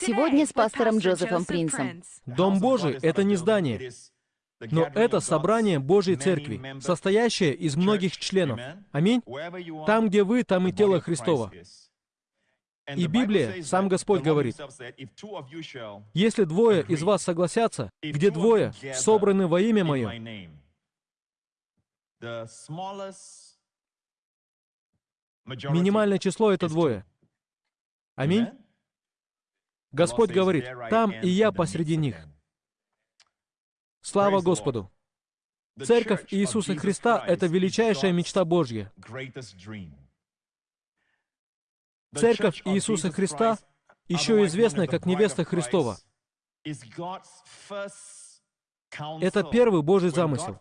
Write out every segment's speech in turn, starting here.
Сегодня с пастором Джозефом Принсом. Дом Божий — это не здание, но это собрание Божьей Церкви, состоящее из многих членов. Аминь? Там, где вы, там и тело Христово. И Библия, сам Господь говорит, если двое из вас согласятся, где двое собраны во имя Мое, минимальное число — это двое. Аминь? Господь говорит, там и я посреди них. Слава Господу! Церковь Иисуса Христа — это величайшая мечта Божья. Церковь Иисуса Христа, еще известная как невеста Христова, это первый Божий замысел.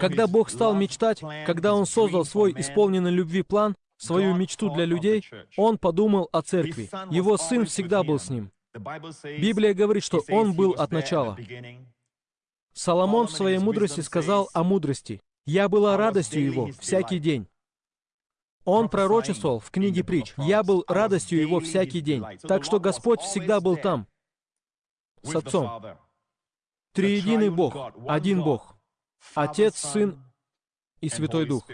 Когда Бог стал мечтать, когда Он создал свой исполненный любви план, свою мечту для людей, Он подумал о церкви. Его Сын всегда был с Ним. Библия говорит, что Он был от начала. Соломон в своей мудрости сказал о мудрости. «Я была радостью Его всякий день». Он пророчествовал в книге притч. «Я был радостью Его всякий день». Так что Господь всегда был там, с Отцом. Триединый Бог, один Бог. Отец, Сын и Святой Дух.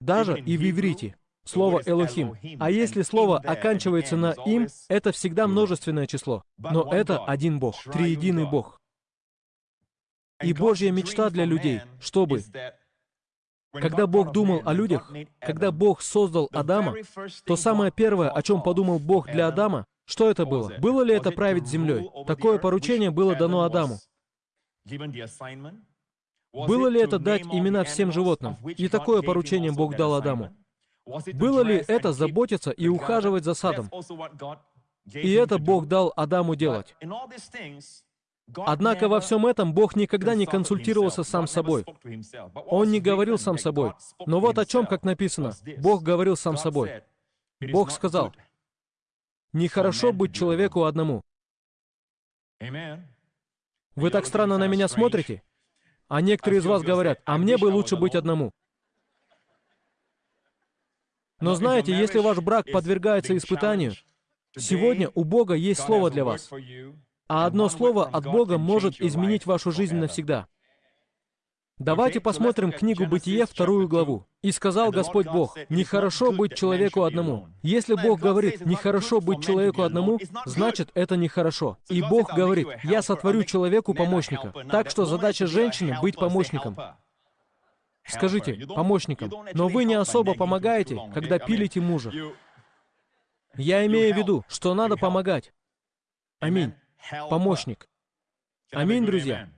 Даже и в иврите слово «элохим». А если слово оканчивается на «им», это всегда множественное число. Но это один Бог, триединый Бог. И Божья мечта для людей, чтобы когда Бог думал о людях, когда Бог создал Адама, то самое первое, о чем подумал Бог для Адама, что это было? Было ли это править землей? Такое поручение было дано Адаму. Было ли это дать имена всем животным? И такое поручение Бог дал Адаму. Было ли это заботиться и ухаживать за садом? И это Бог дал Адаму делать. Однако во всем этом Бог никогда не консультировался сам собой. Он не говорил сам собой. Но вот о чем, как написано, Бог говорил сам собой. Бог сказал, «Нехорошо быть человеку одному». Вы так странно на меня смотрите? А некоторые из вас говорят, а мне бы лучше быть одному. Но знаете, если ваш брак подвергается испытанию, сегодня у Бога есть слово для вас. А одно слово от Бога может изменить вашу жизнь навсегда. Давайте посмотрим книгу Бытие, вторую главу. «И сказал Господь Бог, нехорошо быть человеку одному». Если Бог говорит, нехорошо быть человеку одному, значит, это нехорошо. И Бог говорит, я сотворю человеку помощника. Так что задача женщины — быть помощником. Скажите, помощником. Но вы не особо помогаете, когда пилите мужа. Я имею в виду, что надо помогать. Аминь помощник. Аминь, друзья.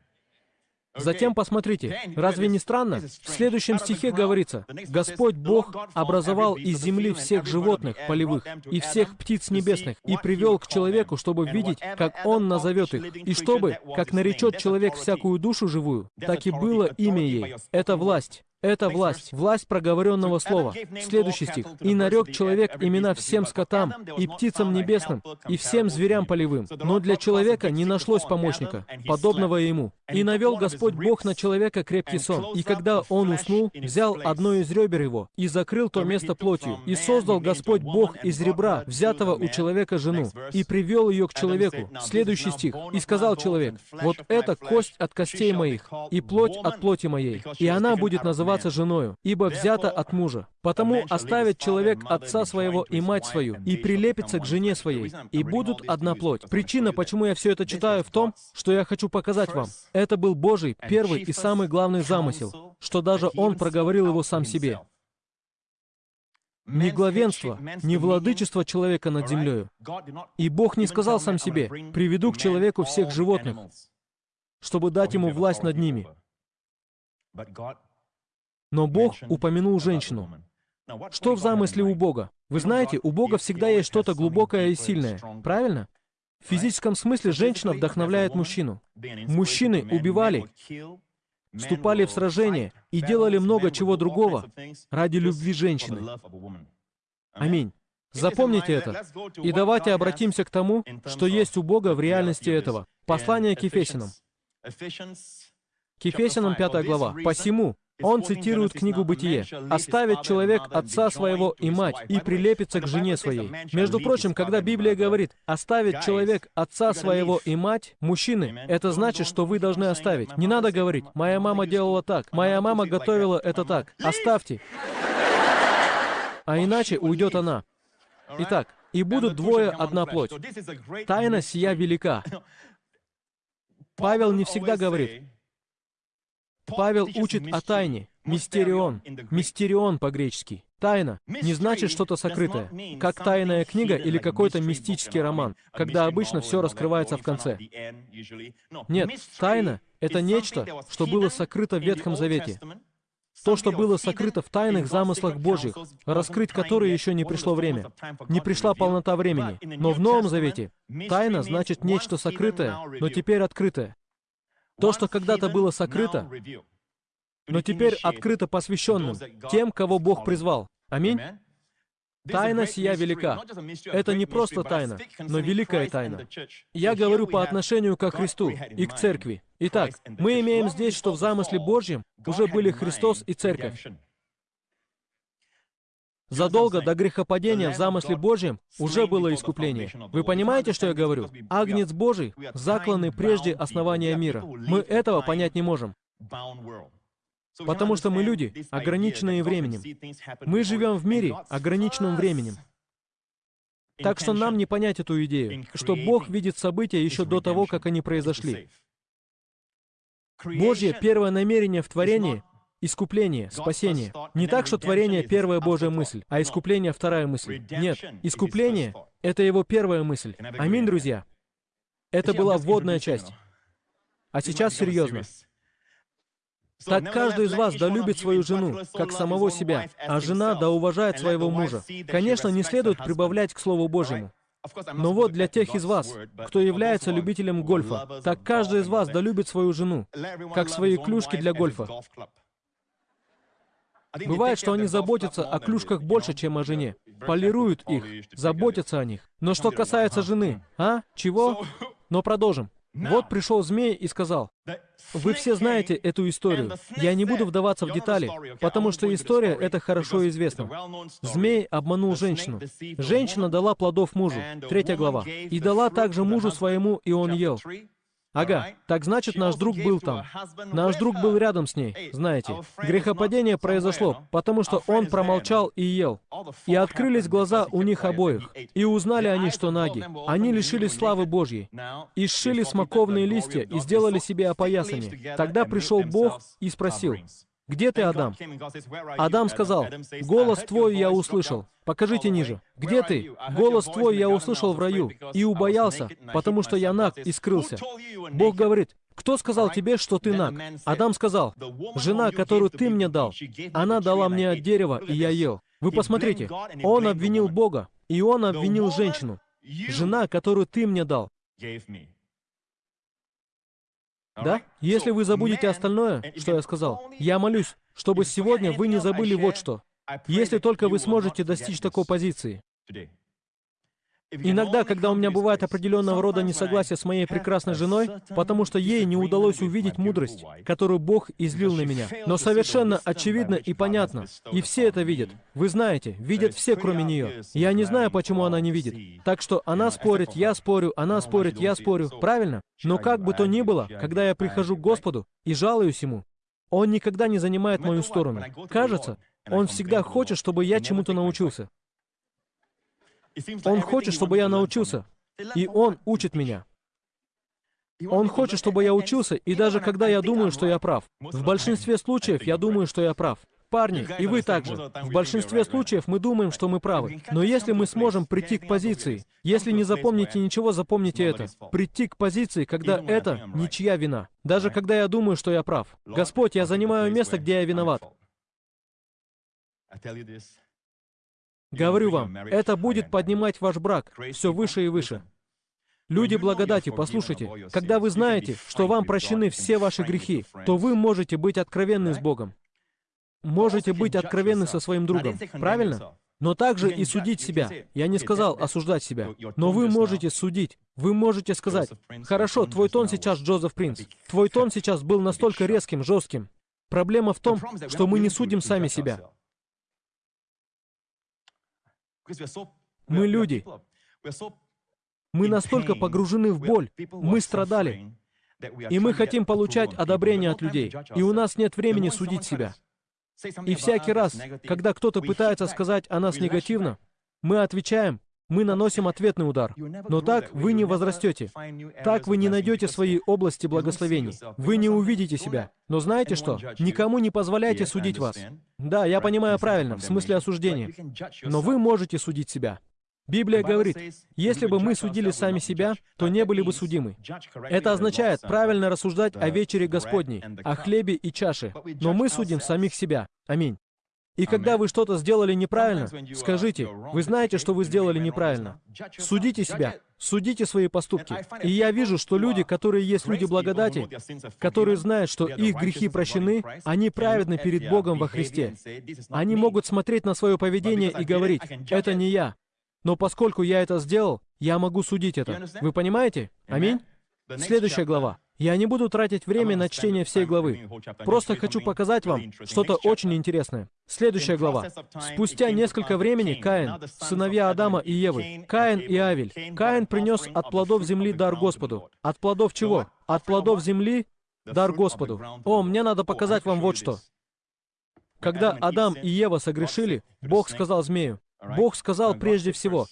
Затем посмотрите, разве не странно? В следующем стихе говорится, «Господь Бог образовал из земли всех животных полевых и всех птиц небесных и привел к человеку, чтобы видеть, как Он назовет их, и чтобы, как наречет человек всякую душу живую, так и было имя ей. Это власть. Это власть, власть проговоренного слова. Следующий стих. «И нарек человек имена всем скотам, и птицам небесным, и всем зверям полевым. Но для человека не нашлось помощника, подобного ему. И навел Господь Бог на человека крепкий сон. И когда он уснул, взял одно из ребер его и закрыл то место плотью. И создал Господь Бог из ребра, взятого у человека жену, и привел ее к человеку. Следующий стих. И сказал человек, вот это кость от костей моих, и плоть от плоти моей, и она будет называться называться женою, ибо взята от мужа. Потому оставит человек отца своего и мать свою, и прилепится к жене своей, и будут одна плоть. Причина, почему я все это читаю, в том, что я хочу показать вам. Это был Божий первый и самый главный замысел, что даже Он проговорил его сам себе. Не главенство, не владычество человека над землею. И Бог не сказал сам себе, «Приведу к человеку всех животных, чтобы дать ему власть над ними». Но Бог упомянул женщину. Что в замысле у Бога? Вы знаете, у Бога всегда есть что-то глубокое и сильное, правильно? В физическом смысле женщина вдохновляет мужчину. Мужчины убивали, вступали в сражения и делали много чего другого ради любви женщины. Аминь. Запомните это. И давайте обратимся к тому, что есть у Бога в реальности этого. Послание к Ефесянам. К Ефесянам 5 глава. «Посему, Он цитирует книгу «Бытие». «Оставит человек отца своего и мать, и прилепится к жене своей». Между прочим, когда Библия говорит «оставит человек отца своего и мать», мужчины, это значит, что вы должны оставить. Не надо говорить «моя мама делала так», «моя мама готовила это так». Оставьте. А иначе уйдет она. Итак, и будут двое одна плоть. Тайна сия велика. Павел не всегда говорит. Павел учит о тайне. Мистерион. Мистерион по-гречески. Тайна не значит что-то сокрытое, как тайная книга или какой-то мистический роман, когда обычно все раскрывается в конце. Нет, тайна — это нечто, что было сокрыто в Ветхом Завете. То, что было сокрыто в тайных замыслах Божьих, раскрыть которые еще не пришло время. Не пришла полнота времени. Но в Новом Завете тайна значит нечто сокрытое, но теперь открытое. То, что когда-то было сокрыто, но теперь открыто посвященным, тем, кого Бог призвал. Аминь. Тайна сия велика. Это не просто тайна, но великая тайна. Я говорю по отношению ко Христу и к Церкви. Итак, мы имеем здесь, что в замысле Божьем уже были Христос и Церковь. Задолго до грехопадения в замысле Божьем уже было искупление. Вы понимаете, что я говорю? Агнец Божий, закланный прежде основания мира. Мы этого понять не можем. Потому что мы люди, ограниченные временем. Мы живем в мире, ограниченном временем. Так что нам не понять эту идею, что Бог видит события еще до того, как они произошли. Божье первое намерение в творении — искупление, спасение. Не так, что творение — первая Божья мысль, а искупление — вторая мысль. Нет, искупление — это его первая мысль. Аминь, друзья. Это была вводная часть. А сейчас серьезно. Так каждый из вас да любит свою жену, как самого себя, а жена да уважает своего мужа. Конечно, не следует прибавлять к Слову Божьему. Но вот для тех из вас, кто является любителем гольфа, так каждый из вас да любит свою жену, как свои клюшки для гольфа. Бывает, что они заботятся о клюшках больше, чем о жене. Полируют их, заботятся о них. Но что касается жены, а? Чего? Но продолжим. Вот пришел змей и сказал, вы все знаете эту историю. Я не буду вдаваться в детали, потому что история — это хорошо известна. Змей обманул женщину. Женщина дала плодов мужу, третья глава, и дала также мужу своему, и он ел. Ага, так значит, наш друг был там. Наш друг был рядом с ней, знаете. Грехопадение произошло, потому что он промолчал и ел. И открылись глаза у них обоих. И узнали они, что наги. Они лишились славы Божьей. И сшили смоковные листья и сделали себе опоясание. Тогда пришел Бог и спросил, «Где ты, Адам?» Адам сказал, «Голос твой я услышал». Покажите ниже. «Где ты?» «Голос твой я услышал в раю и убоялся, потому что я наг и скрылся». Бог говорит, «Кто сказал тебе, что ты наг?» Адам сказал, «Жена, которую ты мне дал, она дала мне от дерева, и я ел». Вы посмотрите, он обвинил Бога, и он обвинил женщину. «Жена, которую ты мне дал». Да? Если вы забудете остальное, что я сказал, я молюсь, чтобы сегодня вы не забыли вот что. Если только вы сможете достичь такой позиции. Иногда, когда у меня бывает определенного рода несогласие с моей прекрасной женой, потому что ей не удалось увидеть мудрость, которую Бог излил на меня. Но совершенно очевидно и понятно, и все это видят. Вы знаете, видят все, кроме нее. Я не знаю, почему она не видит. Так что она спорит, я спорю, она спорит, я спорю. Правильно? Но как бы то ни было, когда я прихожу к Господу и жалуюсь Ему, Он никогда не занимает мою сторону. Кажется, Он всегда хочет, чтобы я чему-то научился. Он хочет, чтобы я научился, и Он учит меня. Он хочет, чтобы я учился, и даже когда я думаю, что я прав. В большинстве случаев я думаю, что я прав. Парни, и вы также. В большинстве случаев мы думаем, что мы правы. Но если мы сможем прийти к позиции, если не запомните ничего, запомните это. Прийти к позиции, когда это ничья вина. Даже когда я думаю, что я прав. Господь, я занимаю место, где я виноват. Говорю вам, это будет поднимать ваш брак все выше и выше. Люди благодати, послушайте, когда вы знаете, что вам прощены все ваши грехи, то вы можете быть откровенны с Богом. Можете быть откровенны со своим другом, правильно? Но также и судить себя. Я не сказал осуждать себя, но вы можете судить. Вы можете сказать, хорошо, твой тон сейчас Джозеф Принц. Твой тон сейчас был настолько резким, жестким. Проблема в том, что мы не судим сами себя. Мы люди. Мы настолько погружены в боль, мы страдали, и мы хотим получать одобрение от людей, и у нас нет времени судить себя. И всякий раз, когда кто-то пытается сказать о нас негативно, мы отвечаем, мы наносим ответный удар. Но так вы не возрастете. Так вы не найдете своей области благословений. Вы не увидите себя. Но знаете что? Никому не позволяйте судить вас. Да, я понимаю правильно, в смысле осуждения. Но вы можете судить себя. Библия говорит, если бы мы судили сами себя, то не были бы судимы. Это означает правильно рассуждать о вечере Господней, о хлебе и чаше. Но мы судим самих себя. Аминь. И когда вы что-то сделали неправильно, скажите, вы знаете, что вы сделали неправильно. Судите себя, судите свои поступки. И я вижу, что люди, которые есть люди благодати, которые знают, что их грехи прощены, они праведны перед Богом во Христе. Они могут смотреть на свое поведение и говорить, это не я. Но поскольку я это сделал, я могу судить это. Вы понимаете? Аминь? Следующая глава. Я не буду тратить время на чтение всей главы. Просто хочу показать вам что-то очень интересное. Следующая глава. Спустя несколько времени Каин, сыновья Адама и Евы, Каин и Авель. Каин принес от плодов земли дар Господу. От плодов чего? От плодов земли дар Господу. О, мне надо показать вам вот что. Когда Адам и Ева согрешили, Бог сказал змею, Бог сказал прежде всего,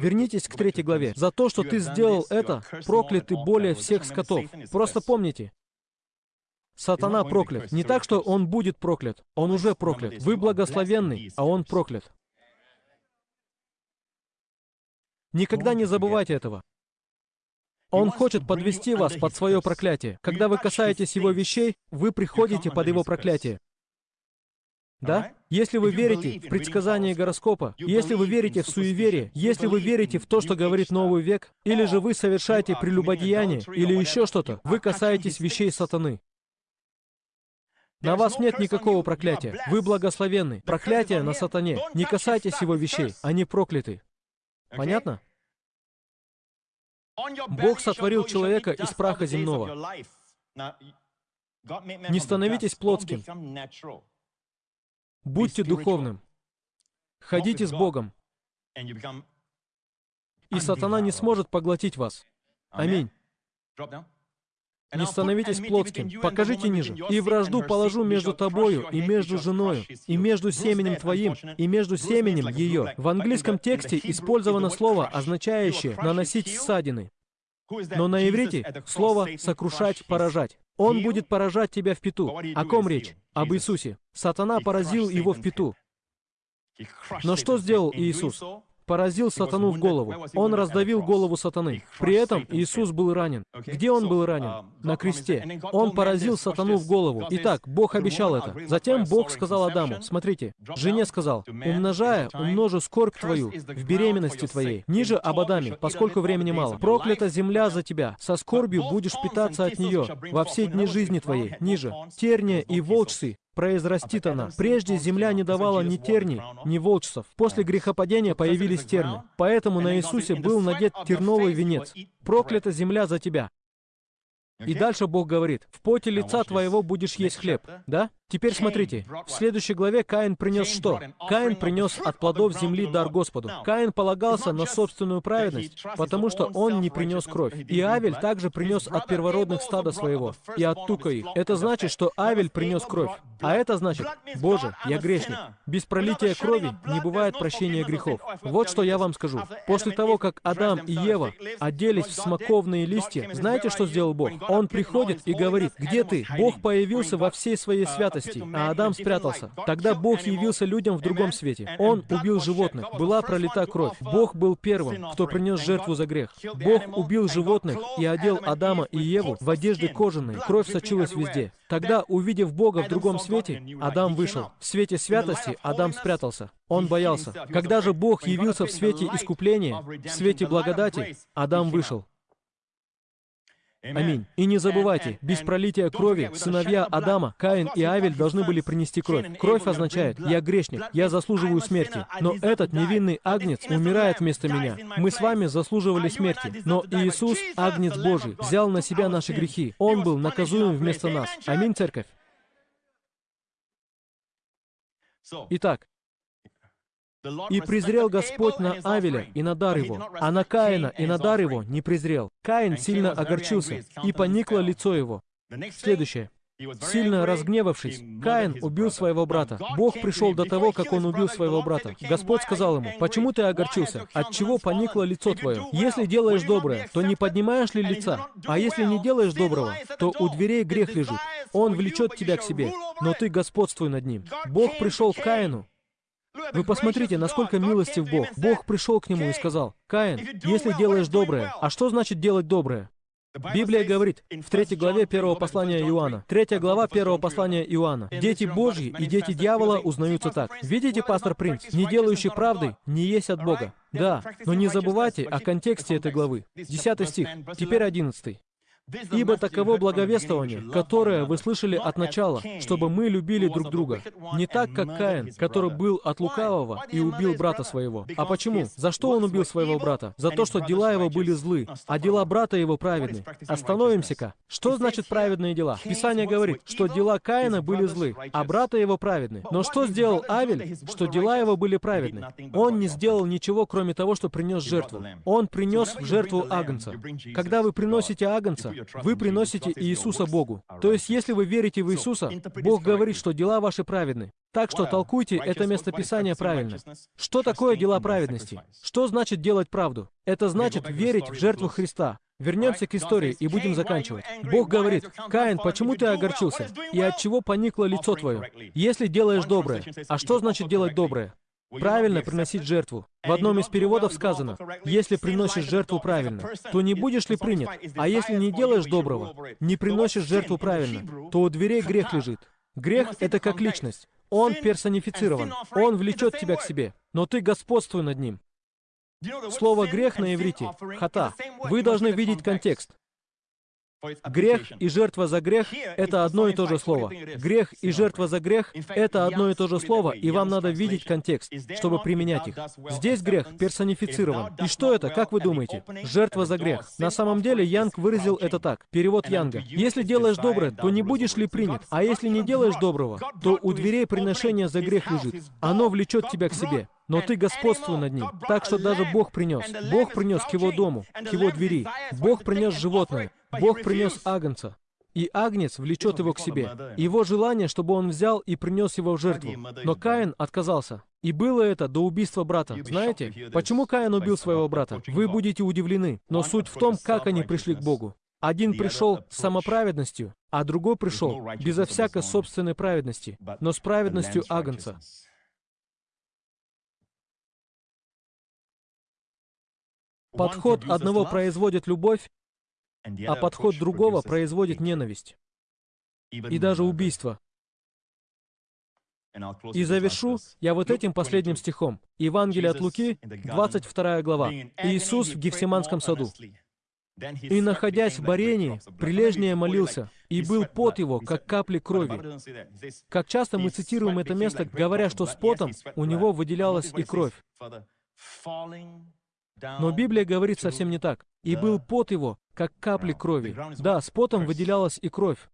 Вернитесь к третьей главе. За то, что ты сделал это, прокляты более всех скотов. Просто помните, Сатана проклят. Не так, что он будет проклят. Он уже проклят. Вы благословенный, а он проклят. Никогда не забывайте этого. Он хочет подвести вас под свое проклятие. Когда вы касаетесь его вещей, вы приходите под его проклятие. Да? Если вы верите в предсказание гороскопа, если вы верите в суеверие, если вы верите в то, что говорит новый век, или же вы совершаете прелюбодеяние, или еще что-то, вы касаетесь вещей сатаны. На вас нет никакого проклятия. Вы благословенны. Проклятие на сатане. Не касайтесь его вещей. Они прокляты. Понятно? Бог сотворил человека из праха земного. Не становитесь плотским. Будьте духовным. Ходите с Богом. И сатана не сможет поглотить вас. Аминь. Не становитесь плотским. Покажите ниже. «И вражду положу между тобою, и между женою, и между семенем твоим, и между семенем ее». В английском тексте использовано слово, означающее «наносить ссадины». Но на иврите слово «сокрушать», «поражать». Он будет поражать тебя в пету. О ком речь? Об Иисусе. Сатана поразил его в пету. Но что сделал Иисус? Поразил сатану в голову. Он раздавил голову сатаны. При этом Иисус был ранен. Где он был ранен? На кресте. Он поразил сатану в голову. Итак, Бог обещал это. Затем Бог сказал Адаму, смотрите, жене сказал, умножая, умножу скорбь твою в беременности твоей. Ниже об Адаме, поскольку времени мало. Проклята земля за тебя. Со скорбью будешь питаться от нее во все дни жизни твоей. Ниже. Терния и волчцы произрастит она. Прежде земля не давала ни терней, ни волчцев. После грехопадения появились терны. Поэтому на Иисусе был надет терновый венец. Проклята земля за тебя. И дальше Бог говорит, «В поте лица твоего будешь есть хлеб». Да? Теперь смотрите, в следующей главе Каин принес что? Каин принес от плодов земли дар Господу. Каин полагался на собственную праведность, потому что он не принес кровь. И Авель также принес от первородных стада своего, и от тука их. Это значит, что Авель принес кровь. А это значит, Боже, я грешник. Без пролития крови не бывает прощения грехов. Вот что я вам скажу. После того, как Адам и Ева оделись в смоковные листья, знаете, что сделал Бог? Он приходит и говорит, где ты? Бог появился во всей своей святости святости, а Адам спрятался. Тогда Бог явился людям в другом свете. Он убил животных, была пролита кровь. Бог был первым, кто принес жертву за грех. Бог убил животных и одел Адама и Еву в одежды кожаные. Кровь сочилась везде. Тогда, увидев Бога в другом свете, Адам вышел. В свете святости Адам спрятался. Он боялся. Когда же Бог явился в свете искупления, в свете благодати, Адам вышел. Аминь. И не забывайте, без пролития крови сыновья Адама, Каин и Авель должны были принести кровь. Кровь означает, я грешник, я заслуживаю смерти. Но этот невинный агнец умирает вместо меня. Мы с вами заслуживали смерти. Но Иисус, агнец Божий, взял на себя наши грехи. Он был наказуем вместо нас. Аминь, церковь. Итак, и презрел Господь на Авеля и на дар его, а на Каина и на дар его не презрел. Каин сильно огорчился, и поникло лицо его. Следующее. Сильно разгневавшись, Каин убил своего брата. Бог пришел до того, как он убил своего брата. Господь сказал ему, «Почему ты огорчился? От чего поникло лицо твое? Если делаешь доброе, то не поднимаешь ли лица? А если не делаешь доброго, то у дверей грех лежит. Он влечет тебя к себе, но ты господствуй над ним». Бог пришел к Каину, вы посмотрите, насколько милостив Бог. Бог пришел к нему и сказал, «Каин, если делаешь доброе, а что значит делать доброе? Библия говорит в третьей главе первого послания Иоанна, третья глава первого послания Иоанна, «Дети Божьи и дети дьявола узнаются так». Видите, пастор Принц, не делающий правды не есть от Бога. Да, но не забывайте о контексте этой главы. Десятый стих, теперь одиннадцатый. Ибо таково благовествование, которое вы слышали от начала, чтобы мы любили друг друга. Не так, как Каин, который был от лукавого и убил брата своего. А почему? За что он убил своего брата? За то, что дела его были злы, а дела брата его праведны. Остановимся-ка. Что значит праведные дела? Писание говорит, что дела Каина были злы, а брата его праведны. Но что сделал Авель, что дела его были праведны? Он не сделал ничего, кроме того, что принес жертву. Он принес в жертву агнца. Когда вы приносите агнца, вы приносите Иисуса Богу. То есть, если вы верите в Иисуса, Бог говорит, что дела ваши праведны. Так что толкуйте это местописание правильно. Что такое дела праведности? Что значит делать правду? Это значит верить в жертву Христа. Вернемся к истории и будем заканчивать. Бог говорит, «Каин, почему ты огорчился? И от чего поникло лицо твое? Если делаешь доброе». А что значит делать доброе? Правильно приносить жертву. В одном из переводов сказано, если приносишь жертву правильно, то не будешь ли принят? А если не делаешь доброго, не приносишь жертву правильно, то у дверей грех лежит. Грех — это как личность. Он персонифицирован. Он влечет тебя к себе. Но ты господствуй над ним. Слово «грех» на иврите — «хата». Вы должны видеть контекст. Грех и жертва за грех — это одно и то же слово. Грех и жертва за грех — это одно и то же слово, и вам надо видеть контекст, чтобы применять их. Здесь грех персонифицирован. И что это, как вы думаете? Жертва за грех. На самом деле Янг выразил это так. Перевод Янга. «Если делаешь доброе, то не будешь ли принят? А если не делаешь доброго, то у дверей приношения за грех лежит. Оно влечет тебя к себе но ты господствуй над ним. Так что даже Бог принес. Бог принес к его дому, к его двери. Бог принес животное. Бог принес агнца. И агнец влечет его к себе. Его желание, чтобы он взял и принес его в жертву. Но Каин отказался. И было это до убийства брата. Знаете, почему Каин убил своего брата? Вы будете удивлены. Но суть в том, как они пришли к Богу. Один пришел с самоправедностью, а другой пришел безо всякой собственной праведности, но с праведностью агнца. Подход одного производит любовь, а подход другого производит ненависть и даже убийство. И завершу я вот этим последним стихом. Евангелие от Луки, 22 глава. Иисус в Гефсиманском саду. «И, находясь в барении, прилежнее молился, и был пот его, как капли крови». Как часто мы цитируем это место, говоря, что с потом у него выделялась и кровь. Но Библия говорит совсем не так. «И был пот его, как капли крови». Да, с потом выделялась и кровь.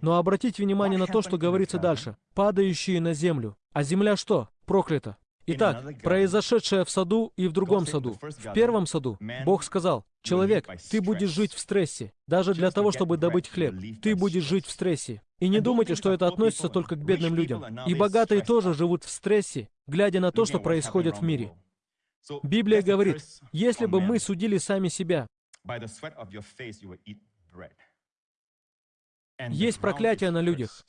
Но обратите внимание на то, что говорится дальше. «Падающие на землю». А земля что? Проклята. Итак, произошедшее в саду и в другом саду. В первом саду Бог сказал, «Человек, ты будешь жить в стрессе, даже для того, чтобы добыть хлеб. Ты будешь жить в стрессе». И не думайте, что это относится только к бедным людям. И богатые тоже живут в стрессе, глядя на то, что происходит в мире. Библия говорит, если бы мы судили сами себя, есть проклятие на людях.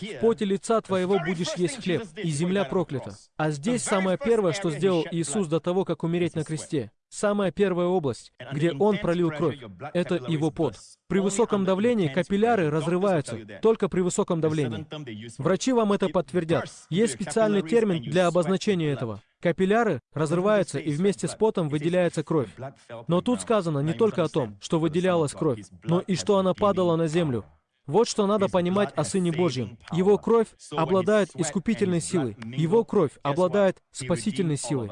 В поте лица твоего будешь есть хлеб, и земля проклята. А здесь самое первое, что сделал Иисус до того, как умереть на кресте. Самая первая область, где Он пролил кровь, это Его пот. При высоком давлении капилляры разрываются, только при высоком давлении. Врачи вам это подтвердят. Есть специальный термин для обозначения этого. Капилляры разрываются, и вместе с потом выделяется кровь. Но тут сказано не только о том, что выделялась кровь, но и что она падала на землю. Вот что надо понимать о Сыне Божьем. Его кровь обладает искупительной силой. Его кровь обладает спасительной силой.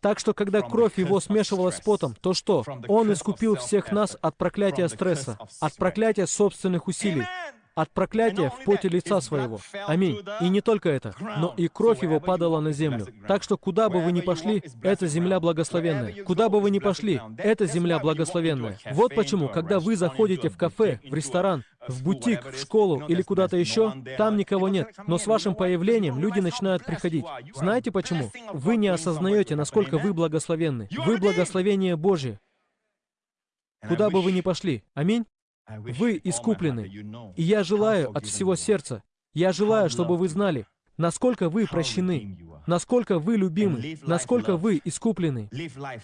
Так что, когда кровь его смешивалась с потом, то что? Он искупил всех нас от проклятия стресса, от проклятия собственных усилий, от проклятия в поте лица своего. Аминь. И не только это, но и кровь его падала на землю. Так что куда бы вы ни пошли, это земля благословенная. Куда бы вы ни пошли, это земля благословенная. Вот почему, когда вы заходите в кафе, в ресторан, в бутик, в школу или куда-то еще, там никого нет. Но с вашим появлением люди начинают приходить. Знаете почему? Вы не осознаете, насколько вы благословенны. Вы благословение Божье. Куда бы вы ни пошли. Аминь. Вы искуплены. И я желаю от всего сердца, я желаю, чтобы вы знали, насколько вы прощены, насколько вы любимы, насколько вы искуплены.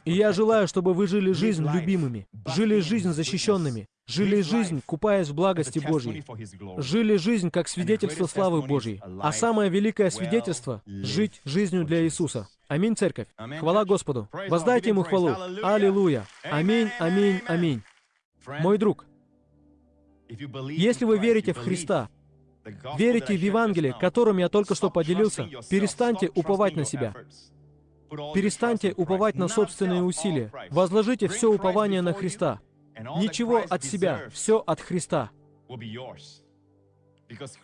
И я желаю, чтобы вы жили жизнь любимыми, жили жизнь защищенными, жили жизнь, купаясь в благости Божьей, жили жизнь как свидетельство славы Божьей. А самое великое свидетельство — жить жизнью для Иисуса. Аминь, церковь. Хвала Господу. Воздайте Ему хвалу. Аллилуйя. Аминь, аминь, аминь. Мой друг, если вы верите в Христа, верите в Евангелие, которым я только что поделился, перестаньте уповать на себя. Перестаньте уповать на собственные усилия. Возложите все упование на Христа. Ничего от себя, все от Христа.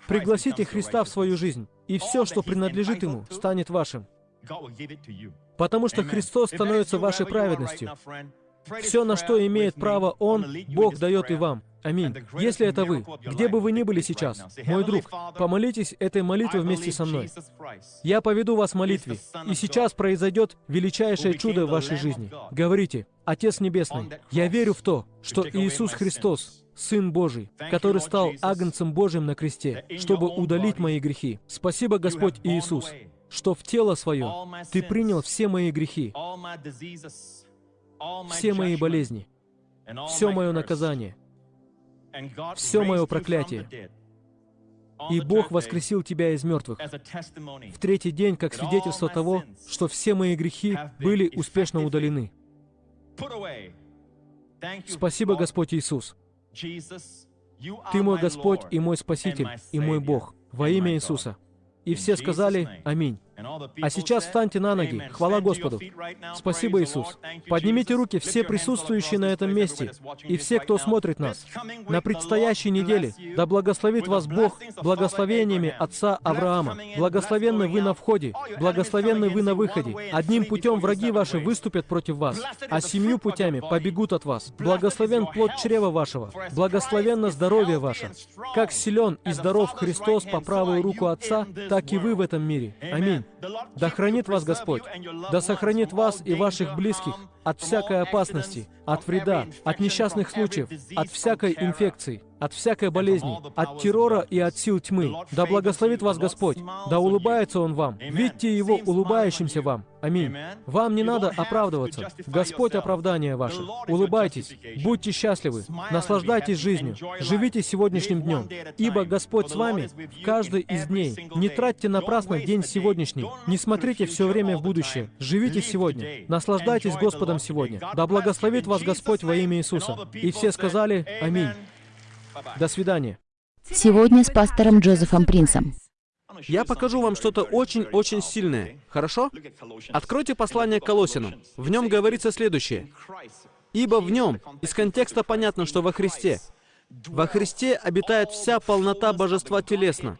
Пригласите Христа в свою жизнь, и все, что принадлежит Ему, станет вашим. Потому что Христос становится вашей праведностью. Все, на что имеет право Он, Бог дает и вам. Аминь. Если это вы, где бы вы ни были сейчас, мой друг, помолитесь этой молитвой вместе со мной. Я поведу вас в молитве, и сейчас произойдет величайшее чудо в вашей жизни. Говорите, Отец Небесный, я верю в то, что Иисус Христос, Сын Божий, который стал Агнцем Божьим на кресте, чтобы удалить мои грехи. Спасибо, Господь Иисус, что в тело Свое Ты принял все мои грехи, все мои болезни, все мое наказание, все мое проклятие. И Бог воскресил тебя из мертвых в третий день, как свидетельство того, что все мои грехи были успешно удалены. Спасибо, Господь Иисус. Ты мой Господь и мой Спаситель, и мой Бог. Во имя Иисуса. И все сказали «Аминь». А сейчас встаньте на ноги. Хвала Господу. Спасибо, Иисус. Поднимите руки все присутствующие на этом месте и все, кто смотрит нас. На предстоящей неделе да благословит вас Бог благословениями Отца Авраама. Благословенны вы на входе, благословенны вы на выходе. Одним путем враги ваши выступят против вас, а семью путями побегут от вас. Благословен плод чрева вашего, благословенно здоровье ваше. Как силен и здоров Христос по правую руку Отца, так и вы в этом мире. Аминь. Да хранит вас Господь, да сохранит вас и ваших близких от всякой опасности, от вреда, от несчастных случаев, от всякой инфекции, от всякой болезни, от террора и от сил тьмы. Да благословит вас Господь, да улыбается Он вам. Видите Его улыбающимся вам. Аминь. Вам не надо оправдываться. Господь оправдание ваше. Улыбайтесь, будьте счастливы, наслаждайтесь жизнью, живите сегодняшним днем, ибо Господь с вами в каждый из дней. Не тратьте напрасно день сегодняшний, не смотрите все время в будущее, живите сегодня, наслаждайтесь Господом сегодня. Да благословит вас Господь во имя Иисуса. И все сказали Аминь. До свидания. Сегодня с пастором Джозефом Принсом. Я покажу вам что-то очень-очень сильное. Хорошо? Откройте послание к Колосинам. В нем говорится следующее. «Ибо в нем, из контекста понятно, что во Христе, во Христе обитает вся полнота божества телесно».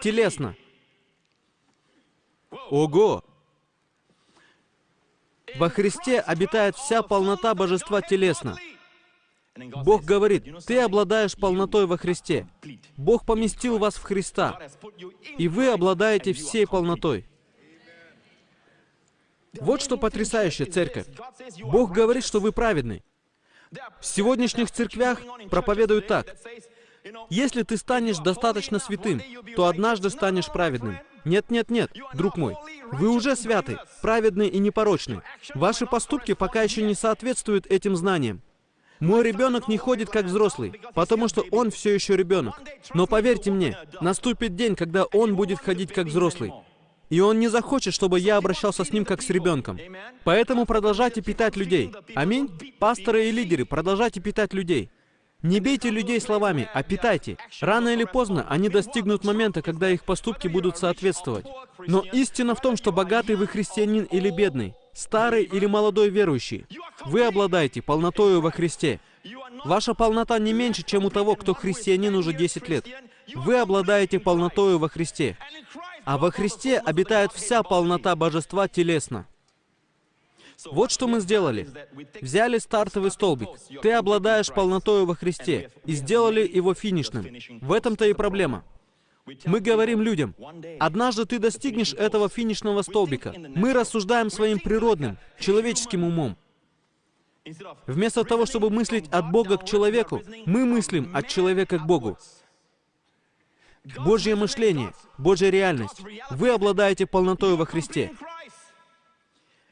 Телесно. Ого! Во Христе обитает вся полнота божества телесно. Бог говорит, ты обладаешь полнотой во Христе. Бог поместил вас в Христа, и вы обладаете всей полнотой. Вот что потрясающе, церковь. Бог говорит, что вы праведны. В сегодняшних церквях проповедуют так. Если ты станешь достаточно святым, то однажды станешь праведным. Нет, нет, нет, друг мой. Вы уже святы, праведны и непорочны. Ваши поступки пока еще не соответствуют этим знаниям. Мой ребенок не ходит как взрослый, потому что он все еще ребенок. Но поверьте мне, наступит день, когда он будет ходить как взрослый. И он не захочет, чтобы я обращался с ним как с ребенком. Поэтому продолжайте питать людей. Аминь. Пасторы и лидеры, продолжайте питать людей. Не бейте людей словами, а питайте. Рано или поздно они достигнут момента, когда их поступки будут соответствовать. Но истина в том, что богатый вы христианин или бедный, старый или молодой верующий, вы обладаете полнотою во Христе. Ваша полнота не меньше, чем у того, кто христианин уже 10 лет. Вы обладаете полнотою во Христе. А во Христе обитает вся полнота божества телесно. Вот что мы сделали. Взяли стартовый столбик. Ты обладаешь полнотою во Христе. И сделали его финишным. В этом-то и проблема. Мы говорим людям, однажды ты достигнешь этого финишного столбика. Мы рассуждаем своим природным, человеческим умом. Вместо того, чтобы мыслить от Бога к человеку, мы мыслим от человека к Богу. Божье мышление, Божья реальность. Вы обладаете полнотой во Христе.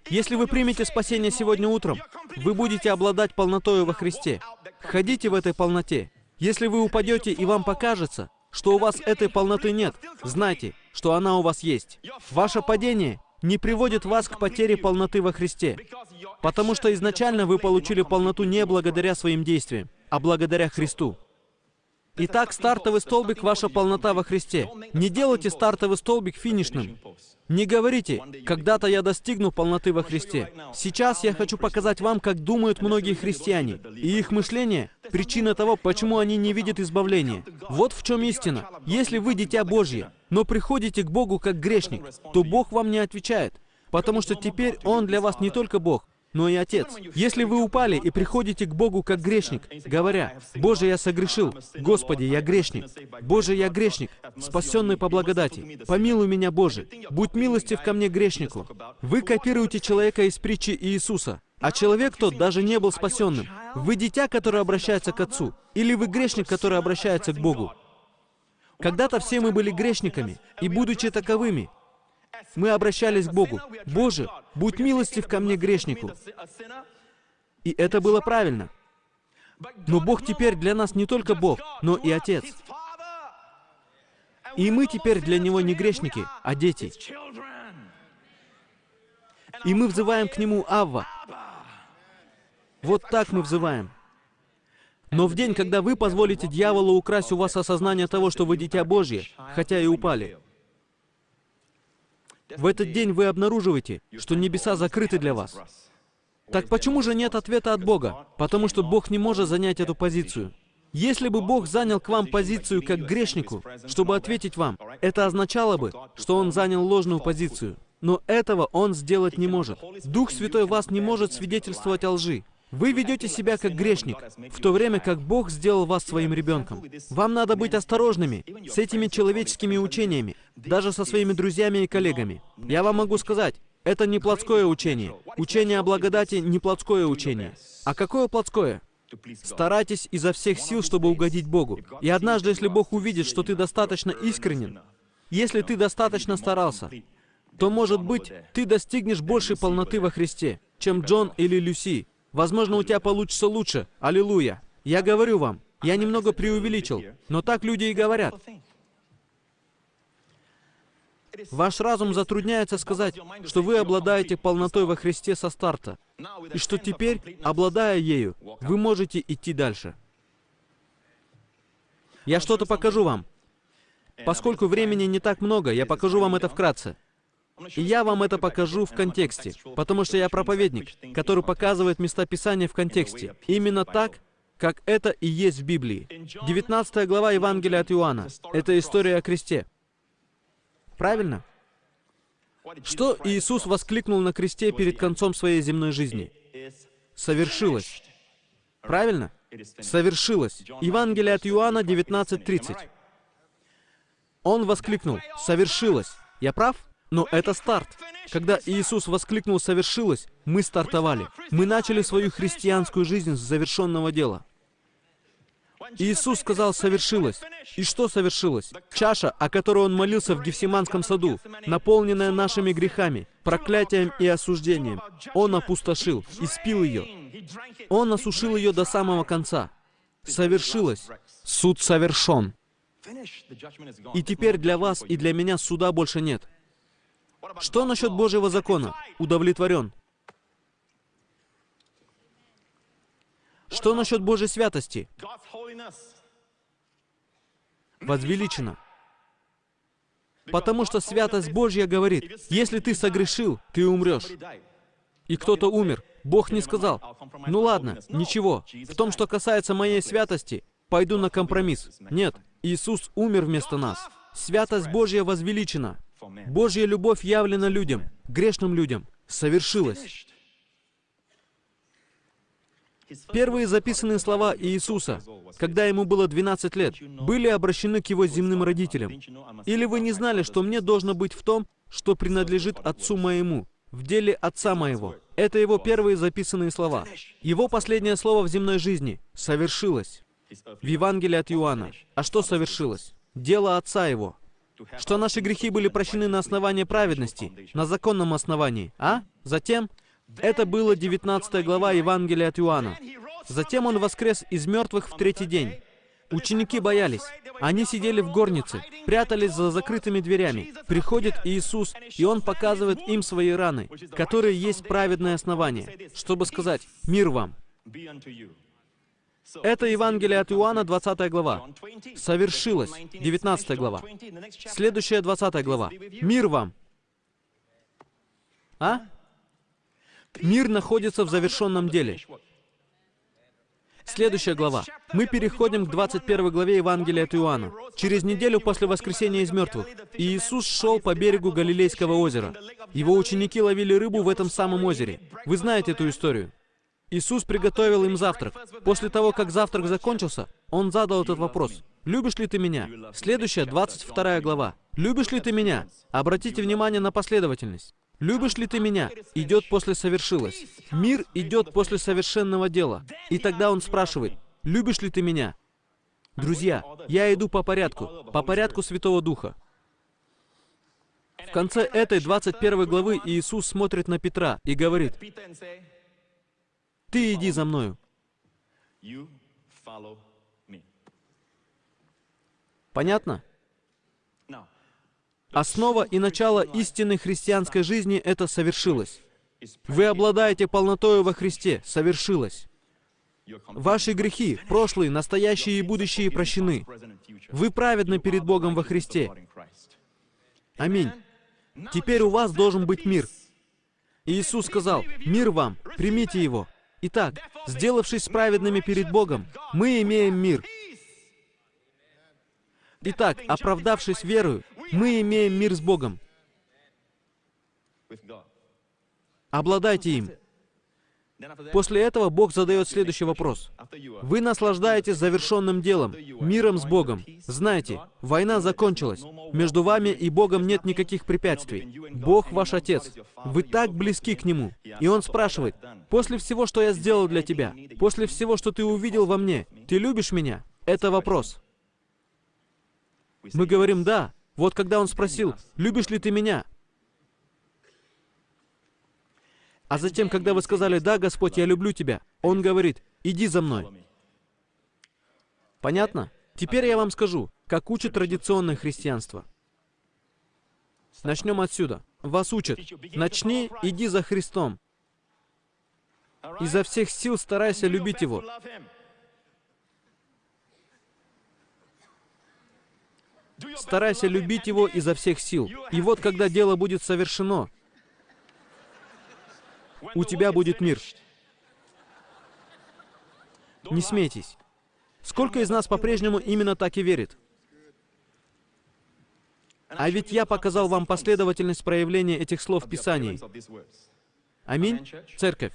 Если вы примете спасение сегодня утром, вы будете обладать полнотой во Христе. Ходите в этой полноте. Если вы упадете и вам покажется, что у вас этой полноты нет, знайте, что она у вас есть. Ваше падение не приводит вас к потере полноты во Христе, потому что изначально вы получили полноту не благодаря своим действиям, а благодаря Христу. Итак, стартовый столбик — ваша полнота во Христе. Не делайте стартовый столбик финишным. Не говорите, когда-то я достигну полноты во Христе. Сейчас я хочу показать вам, как думают многие христиане. И их мышление — причина того, почему они не видят избавления. Вот в чем истина. Если вы дитя Божье, но приходите к Богу как грешник, то Бог вам не отвечает. Потому что теперь Он для вас не только Бог, но и Отец. Если вы упали и приходите к Богу как грешник, говоря, «Боже, я согрешил, Господи, я грешник, Боже, я грешник, спасенный по благодати, помилуй меня, Боже, будь милостив ко мне, грешнику». Вы копируете человека из притчи Иисуса, а человек тот даже не был спасенным. Вы дитя, которое обращается к Отцу, или вы грешник, который обращается к Богу. Когда-то все мы были грешниками, и будучи таковыми, мы обращались к Богу. «Боже, будь милостив ко мне, грешнику». И это было правильно. Но Бог теперь для нас не только Бог, но и Отец. И мы теперь для Него не грешники, а дети. И мы взываем к Нему Авва. Вот так мы взываем. Но в день, когда вы позволите дьяволу украсть у вас осознание того, что вы дитя Божье, хотя и упали, в этот день вы обнаруживаете, что небеса закрыты для вас. Так почему же нет ответа от Бога? Потому что Бог не может занять эту позицию. Если бы Бог занял к вам позицию как грешнику, чтобы ответить вам, это означало бы, что Он занял ложную позицию. Но этого Он сделать не может. Дух Святой вас не может свидетельствовать о лжи. Вы ведете себя как грешник, в то время как Бог сделал вас своим ребенком. Вам надо быть осторожными с этими человеческими учениями, даже со своими друзьями и коллегами. Я вам могу сказать, это не плотское учение. Учение о благодати не плотское учение. А какое плотское? Старайтесь изо всех сил, чтобы угодить Богу. И однажды, если Бог увидит, что ты достаточно искренен, если ты достаточно старался, то, может быть, ты достигнешь большей полноты во Христе, чем Джон или Люси, Возможно, у тебя получится лучше. Аллилуйя. Я говорю вам, я немного преувеличил, но так люди и говорят. Ваш разум затрудняется сказать, что вы обладаете полнотой во Христе со старта, и что теперь, обладая ею, вы можете идти дальше. Я что-то покажу вам. Поскольку времени не так много, я покажу вам это вкратце. И я вам это покажу в контексте, потому что я проповедник, который показывает места Писания в контексте. Именно так, как это и есть в Библии. 19 глава Евангелия от Иоанна. Это история о кресте. Правильно? Что Иисус воскликнул на кресте перед концом своей земной жизни? Совершилось. Правильно? Совершилось. Евангелие от Иоанна 19.30. Он воскликнул, совершилось. Я прав? Но это старт. Когда Иисус воскликнул «совершилось», мы стартовали. Мы начали свою христианскую жизнь с завершенного дела. Иисус сказал «совершилось». И что совершилось? Чаша, о которой Он молился в Гефсиманском саду, наполненная нашими грехами, проклятием и осуждением, Он опустошил и спил ее. Он осушил ее до самого конца. Совершилось. Суд совершен. И теперь для вас и для меня суда больше нет. Что насчет Божьего закона? Удовлетворен. Что насчет Божьей святости? Возвеличено. Потому что святость Божья говорит, если ты согрешил, ты умрешь. И кто-то умер. Бог не сказал, ну ладно, ничего. В том, что касается моей святости, пойду на компромисс. Нет, Иисус умер вместо нас. Святость Божья возвеличена. Божья любовь явлена людям, грешным людям, совершилась. Первые записанные слова Иисуса, когда ему было 12 лет, были обращены к его земным родителям. Или вы не знали, что мне должно быть в том, что принадлежит Отцу моему, в деле Отца моего. Это его первые записанные слова. Его последнее слово в земной жизни совершилось. В Евангелии от Иоанна. А что совершилось? Дело Отца его. Что наши грехи были прощены на основании праведности, на законном основании. А? Затем это было 19 глава Евангелия от Иоанна. Затем он воскрес из мертвых в третий день. Ученики боялись. Они сидели в горнице, прятались за закрытыми дверями. Приходит Иисус, и Он показывает им свои раны, которые есть праведное основание, чтобы сказать «Мир вам». Это Евангелие от Иоанна, 20 глава. Совершилось, 19 глава. Следующая, 20 глава. Мир вам. А? Мир находится в завершенном деле. Следующая глава. Мы переходим к 21 главе Евангелия от Иоанна. Через неделю после воскресения из мертвых Иисус шел по берегу Галилейского озера. Его ученики ловили рыбу в этом самом озере. Вы знаете эту историю. Иисус приготовил им завтрак. После того, как завтрак закончился, Он задал этот вопрос. «Любишь ли ты меня?» Следующая, 22 глава. «Любишь ли ты меня?» Обратите внимание на последовательность. «Любишь ли ты меня?» идет после «совершилось». Мир идет после совершенного дела. И тогда он спрашивает, «Любишь ли ты меня?» Друзья, я иду по порядку, по порядку Святого Духа. В конце этой 21 главы Иисус смотрит на Петра и говорит, «Ты иди за мною». Понятно? Основа и начало истинной христианской жизни — это совершилось. Вы обладаете полнотою во Христе, совершилось. Ваши грехи, прошлые, настоящие и будущие, прощены. Вы праведны перед Богом во Христе. Аминь. Теперь у вас должен быть мир. Иисус сказал, «Мир вам, примите его». Итак, сделавшись праведными перед Богом, мы имеем мир. Итак, оправдавшись верою, мы имеем мир с Богом. Обладайте им. После этого Бог задает следующий вопрос. Вы наслаждаетесь завершенным делом, миром с Богом. Знаете, война закончилась. Между вами и Богом нет никаких препятствий. Бог ваш Отец. Вы так близки к Нему. И Он спрашивает, после всего, что я сделал для тебя, после всего, что ты увидел во мне, ты любишь меня? Это вопрос. Мы говорим «да». Вот когда Он спросил, «Любишь ли ты меня?» А затем, когда вы сказали, «Да, Господь, я люблю тебя», Он говорит, «Иди за мной». Понятно? Теперь я вам скажу, как учит традиционное христианство. Начнем отсюда. Вас учат. Начни, иди за Христом. Изо всех сил старайся любить Его. Старайся любить Его изо всех сил. И вот когда дело будет совершено, у тебя будет мир. Не смейтесь. Сколько из нас по-прежнему именно так и верит? А ведь я показал вам последовательность проявления этих слов в Писании. Аминь. Церковь.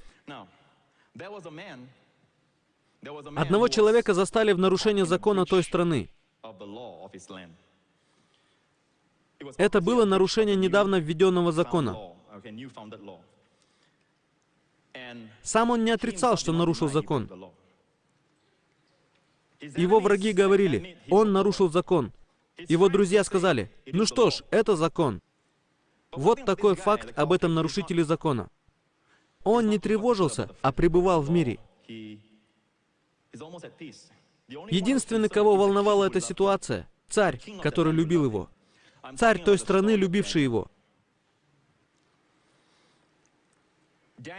Одного человека застали в нарушении закона той страны. Это было нарушение недавно введенного закона. Сам он не отрицал, что нарушил закон. Его враги говорили, он нарушил закон. Его друзья сказали, ну что ж, это закон. Вот такой факт об этом нарушителе закона. Он не тревожился, а пребывал в мире. Единственный, кого волновала эта ситуация, царь, который любил его. Царь той страны, любивший его.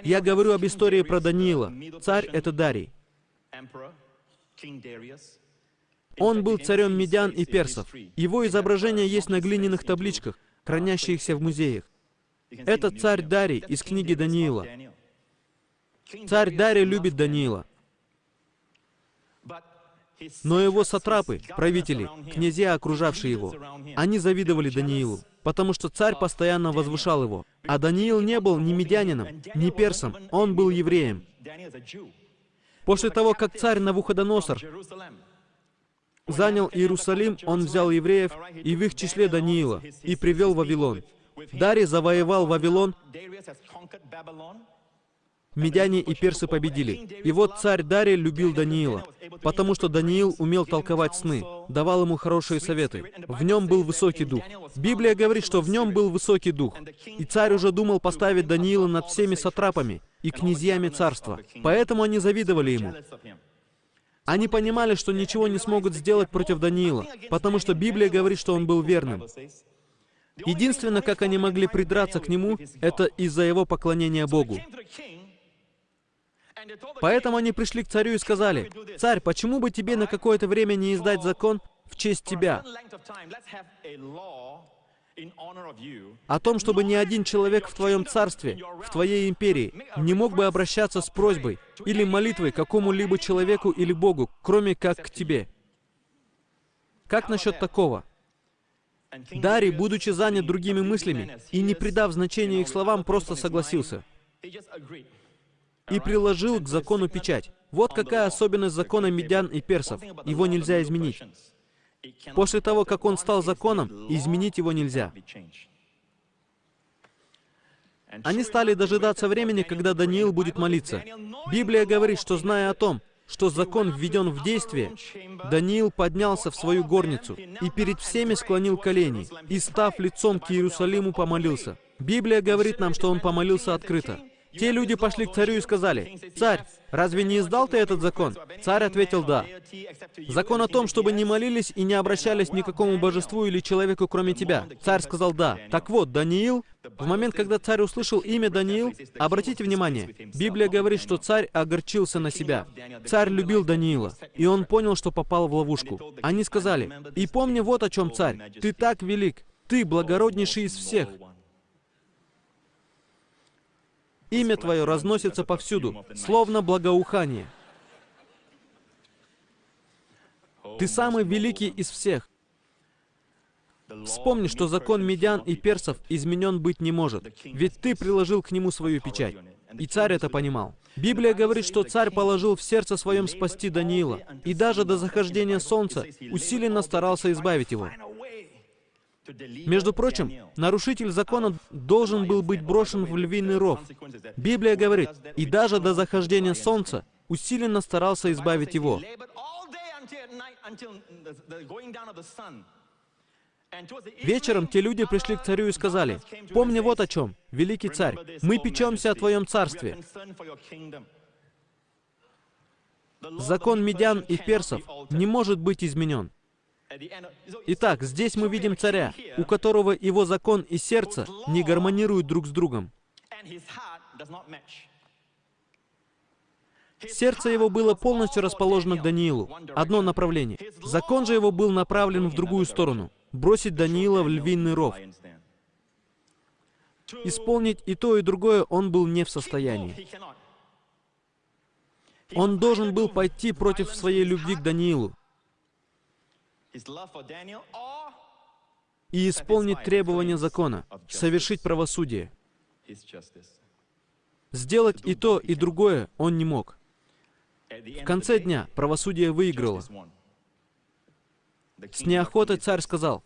Я говорю об истории про Даниила. Царь — это Дарий. Он был царем медян и персов. Его изображение есть на глиняных табличках, хранящихся в музеях. Это царь Дарий из книги Даниила. Царь Дарий любит Даниила. Но его сатрапы, правители, князья, окружавшие его, они завидовали Даниилу, потому что царь постоянно возвышал его. А Даниил не был ни медянином, ни персом, он был евреем. После того, как царь Навуходоносор занял Иерусалим, он взял евреев и в их числе Даниила и привел Вавилон. Дарий завоевал Вавилон, медяне и персы победили. И вот царь Дарий любил Даниила, потому что Даниил умел толковать сны, давал ему хорошие советы. В нем был высокий дух. Библия говорит, что в нем был высокий дух. И царь уже думал поставить Даниила над всеми сатрапами и князьями царства. Поэтому они завидовали ему. Они понимали, что ничего не смогут сделать против Даниила, потому что Библия говорит, что он был верным. Единственное, как они могли придраться к нему, это из-за его поклонения Богу. Поэтому они пришли к царю и сказали, «Царь, почему бы тебе на какое-то время не издать закон в честь тебя?» о том, чтобы ни один человек в твоем царстве, в твоей империи, не мог бы обращаться с просьбой или молитвой какому-либо человеку или Богу, кроме как к тебе. Как насчет такого? Дарий, будучи занят другими мыслями и не придав значения их словам, просто согласился и приложил к закону печать. Вот какая особенность закона медян и персов. Его нельзя изменить. После того, как он стал законом, изменить его нельзя. Они стали дожидаться времени, когда Даниил будет молиться. Библия говорит, что зная о том, что закон введен в действие, Даниил поднялся в свою горницу и перед всеми склонил колени, и, став лицом к Иерусалиму, помолился. Библия говорит нам, что он помолился открыто. Те люди пошли к царю и сказали, «Царь, разве не издал ты этот закон?» Царь ответил, «Да». Закон о том, чтобы не молились и не обращались ни к какому божеству или человеку, кроме тебя. Царь сказал, «Да». Так вот, Даниил, в момент, когда царь услышал имя Даниил, обратите внимание, Библия говорит, что царь огорчился на себя. Царь любил Даниила, и он понял, что попал в ловушку. Они сказали, «И помни вот о чем, царь, ты так велик, ты благороднейший из всех, Имя Твое разносится повсюду, словно благоухание. Ты самый великий из всех. Вспомни, что закон медян и персов изменен быть не может, ведь ты приложил к нему свою печать. И царь это понимал. Библия говорит, что царь положил в сердце своем спасти Даниила, и даже до захождения солнца усиленно старался избавить его. Между прочим, нарушитель закона должен был быть брошен в львиный ров. Библия говорит, и даже до захождения солнца усиленно старался избавить его. Вечером те люди пришли к царю и сказали, «Помни вот о чем, великий царь, мы печемся о твоем царстве». Закон медян и персов не может быть изменен. Итак, здесь мы видим царя, у которого его закон и сердце не гармонируют друг с другом. Сердце его было полностью расположено к Даниилу, одно направление. Закон же его был направлен в другую сторону, бросить Даниила в львиный ров. Исполнить и то, и другое он был не в состоянии. Он должен был пойти против своей любви к Даниилу, и исполнить требования закона, совершить правосудие. Сделать и то, и другое он не мог. В конце дня правосудие выиграло. С неохотой царь сказал,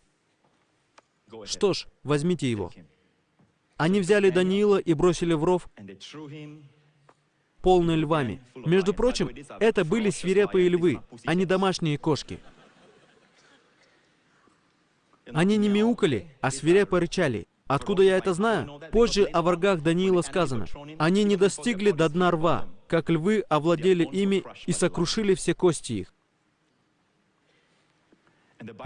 «Что ж, возьмите его». Они взяли Даниила и бросили в ров, полный львами. Между прочим, это были свирепые львы, а не домашние кошки. Они не мяукали, а свирепо рычали. Откуда я это знаю? Позже о врагах Даниила сказано. Они не достигли до дна рва, как львы овладели ими и сокрушили все кости их.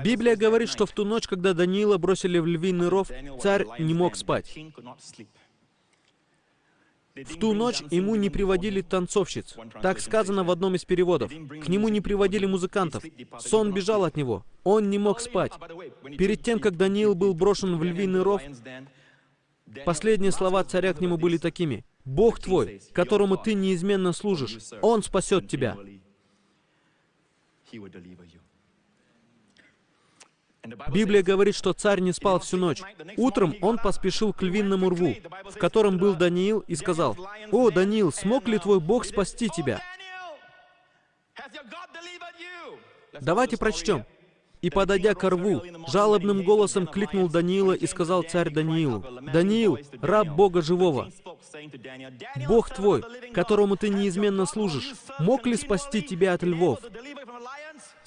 Библия говорит, что в ту ночь, когда Даниила бросили в львиный ров, царь не мог спать. В ту ночь ему не приводили танцовщиц. Так сказано в одном из переводов. К нему не приводили музыкантов. Сон бежал от него. Он не мог спать. Перед тем, как Даниил был брошен в львиный ров, последние слова царя к нему были такими. «Бог твой, которому ты неизменно служишь, Он спасет тебя». Библия говорит, что царь не спал всю ночь. Утром он поспешил к львиному рву, в котором был Даниил, и сказал, «О, Даниил, смог ли твой Бог спасти тебя?» Давайте прочтем. И, подойдя к рву, жалобным голосом кликнул Даниила и сказал царь Даниилу, «Даниил, раб Бога живого, Бог твой, которому ты неизменно служишь, мог ли спасти тебя от львов?»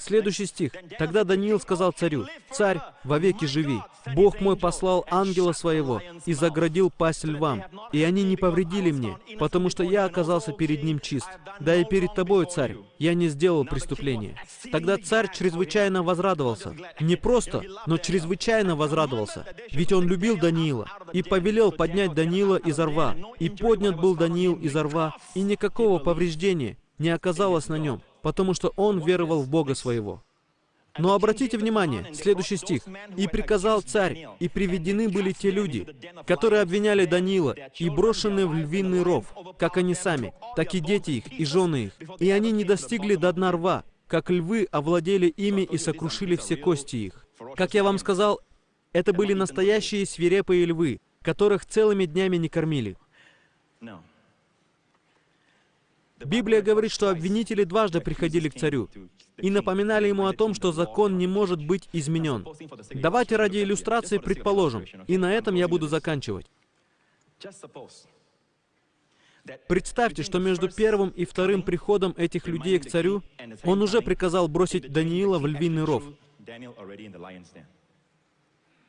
Следующий стих. «Тогда Даниил сказал царю, «Царь, вовеки живи. Бог мой послал ангела своего и заградил пасть львам, и они не повредили мне, потому что я оказался перед ним чист. Да и перед тобой, царь, я не сделал преступления». Тогда царь чрезвычайно возрадовался. Не просто, но чрезвычайно возрадовался. Ведь он любил Даниила и повелел поднять Даниила из рва. И поднят был Даниил из рва, и никакого повреждения не оказалось на нем, потому что он веровал в Бога своего. Но обратите внимание, следующий стих. «И приказал царь, и приведены были те люди, которые обвиняли Даниила, и брошены в львиный ров, как они сами, так и дети их, и жены их. И они не достигли до дна рва, как львы овладели ими и сокрушили все кости их». Как я вам сказал, это были настоящие свирепые львы, которых целыми днями не кормили. Библия говорит, что обвинители дважды приходили к царю и напоминали ему о том, что закон не может быть изменен. Давайте ради иллюстрации предположим, и на этом я буду заканчивать. Представьте, что между первым и вторым приходом этих людей к царю он уже приказал бросить Даниила в львиный ров.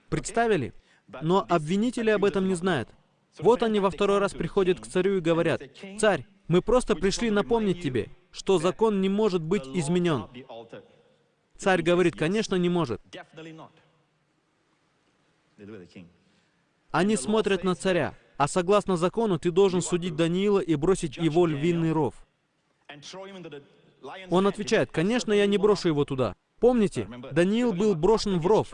Представили? Но обвинители об этом не знают. Вот они во второй раз приходят к царю и говорят, «Царь, мы просто пришли напомнить тебе, что закон не может быть изменен. Царь говорит, конечно, не может. Они смотрят на царя, а согласно закону ты должен судить Даниила и бросить его львиный ров. Он отвечает, конечно, я не брошу его туда. Помните, Даниил был брошен в ров.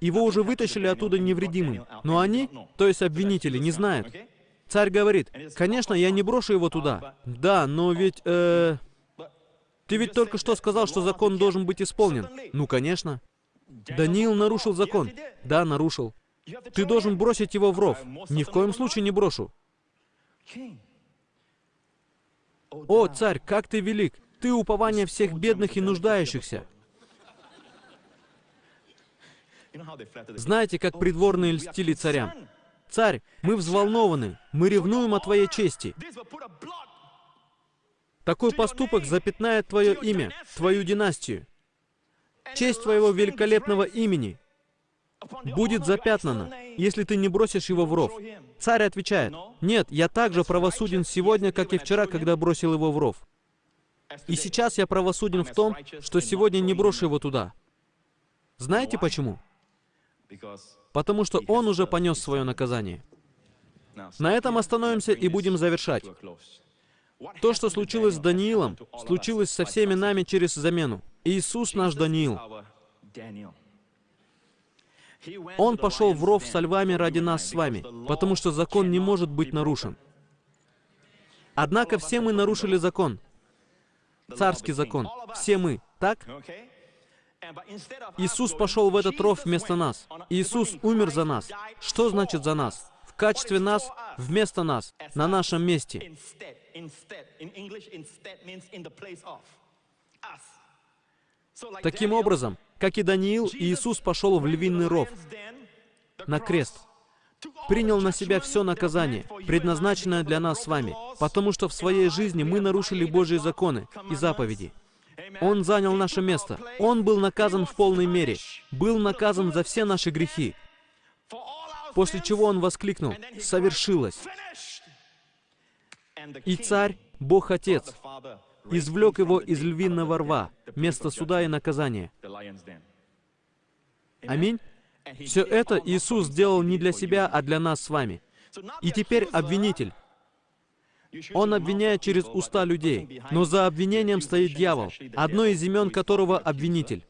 Его уже вытащили оттуда невредимым. Но они, то есть обвинители, не знают. Царь говорит, конечно, я не брошу его туда. Да, но ведь... Э, ты ведь только что сказал, что закон должен быть исполнен. Ну, конечно. Даниил нарушил закон. Да, нарушил. Ты должен бросить его в ров. Ни в коем случае не брошу. О, царь, как ты велик! Ты упование всех бедных и нуждающихся. Знаете, как придворные льстили царям? Царь, мы взволнованы, мы ревнуем о Твоей чести. Такой поступок запятнает Твое имя, Твою династию. Честь Твоего великолепного имени будет запятнана, если ты не бросишь его в ров. Царь отвечает, «Нет, я также правосуден сегодня, как и вчера, когда бросил его в ров. И сейчас я правосуден в том, что сегодня не брошу его туда». Знаете почему? Потому что он уже понес свое наказание. На этом остановимся и будем завершать. То, что случилось с Даниилом, случилось со всеми нами через замену. Иисус наш Даниил. Он пошел в ров со львами ради нас с вами, потому что закон не может быть нарушен. Однако все мы нарушили закон. Царский закон. Все мы. Так? Иисус пошел в этот ров вместо нас. Иисус умер за нас. Что значит за нас? В качестве нас, вместо нас, на нашем месте. Таким образом, как и Даниил, Иисус пошел в львиный ров, на крест. принял на себя все наказание, предназначенное для нас с вами, потому что в своей жизни мы нарушили Божьи законы и заповеди. Он занял наше место. Он был наказан в полной мере. Был наказан за все наши грехи. После чего он воскликнул, «Совершилось!» И царь, Бог Отец, извлек его из львиного рва, место суда и наказания. Аминь. Все это Иисус сделал не для себя, а для нас с вами. И теперь обвинитель. Он обвиняет через уста людей, но за обвинением стоит дьявол, одно из имен которого обвинитель.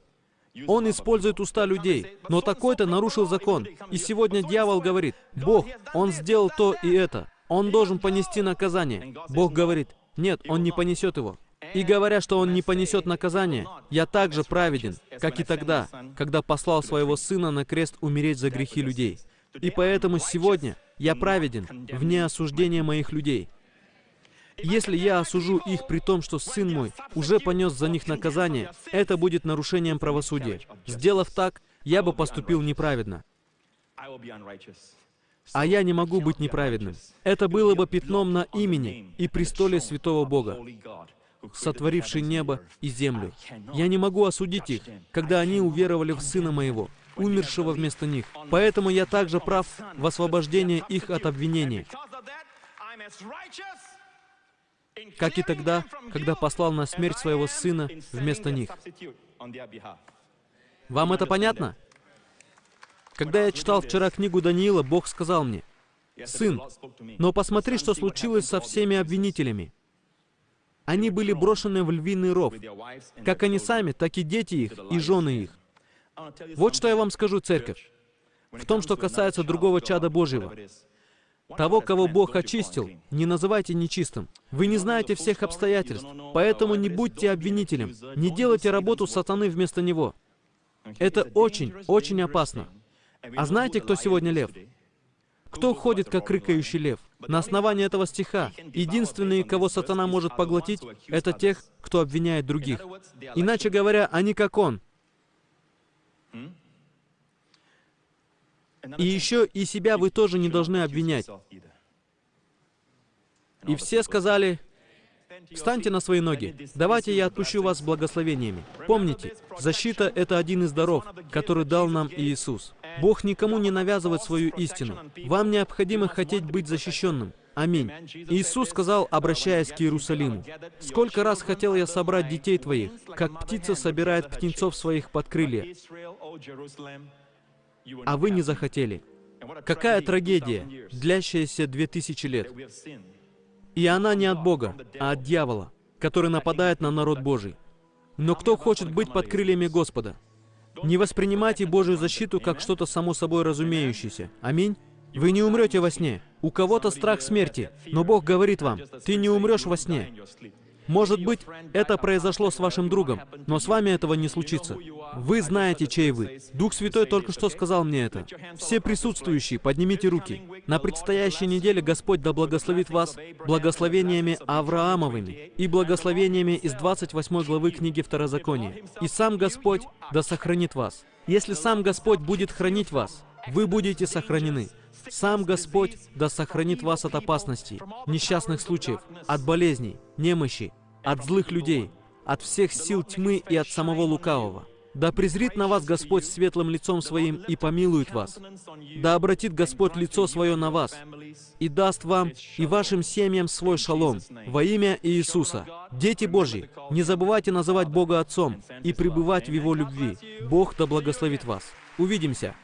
Он использует уста людей, но такой-то нарушил закон. И сегодня дьявол говорит, Бог, он сделал то и это. Он должен понести наказание. Бог говорит, нет, он не понесет его. И говоря, что он не понесет наказание, я также праведен, как и тогда, когда послал своего сына на крест умереть за грехи людей. И поэтому сегодня я праведен вне осуждения моих людей. Если я осужу их при том, что сын мой уже понес за них наказание, это будет нарушением правосудия. Сделав так, я бы поступил неправедно. А я не могу быть неправедным. Это было бы пятном на имени и престоле святого Бога, сотворивший небо и землю. Я не могу осудить их, когда они уверовали в Сына Моего, умершего вместо них. Поэтому я также прав в освобождении их от обвинения как и тогда, когда послал на смерть своего сына вместо них. Вам это понятно? Когда я читал вчера книгу Даниила, Бог сказал мне, «Сын, но посмотри, что случилось со всеми обвинителями. Они были брошены в львиный ров, как они сами, так и дети их, и жены их. Вот что я вам скажу, церковь. В том, что касается другого чада Божьего. Того, кого Бог очистил, не называйте нечистым. Вы не знаете всех обстоятельств, поэтому не будьте обвинителем. Не делайте работу сатаны вместо него. Это очень, очень опасно. А знаете, кто сегодня лев? Кто ходит, как рыкающий лев? На основании этого стиха, единственные, кого сатана может поглотить, это тех, кто обвиняет других. Иначе говоря, они как он. И еще и себя вы тоже не должны обвинять. И все сказали, «Встаньте на свои ноги. Давайте я отпущу вас благословениями». Помните, защита — это один из даров, который дал нам Иисус. Бог никому не навязывает свою истину. Вам необходимо хотеть быть защищенным. Аминь. Иисус сказал, обращаясь к Иерусалиму, «Сколько раз хотел я собрать детей твоих, как птица собирает птенцов своих под крылья, а вы не захотели. Какая трагедия, длящаяся две тысячи лет. И она не от Бога, а от дьявола, который нападает на народ Божий. Но кто хочет быть под крыльями Господа? Не воспринимайте Божью защиту как что-то само собой разумеющееся. Аминь. Вы не умрете во сне. У кого-то страх смерти, но Бог говорит вам, ты не умрешь во сне. Может быть, это произошло с вашим другом, но с вами этого не случится. Вы знаете, чей вы. Дух Святой только что сказал мне это. Все присутствующие, поднимите руки. На предстоящей неделе Господь да благословит вас благословениями Авраамовыми и благословениями из 28 главы книги Второзакония. И сам Господь да сохранит вас. Если сам Господь будет хранить вас, вы будете сохранены. Сам Господь да сохранит вас от опасностей, несчастных случаев, от болезней, немощи, от злых людей, от всех сил тьмы и от самого лукавого. Да презрит на вас Господь светлым лицом Своим и помилует вас. Да обратит Господь лицо Свое на вас и даст вам и вашим семьям свой шалом во имя Иисуса. Дети Божьи, не забывайте называть Бога Отцом и пребывать в Его любви. Бог да благословит вас. Увидимся.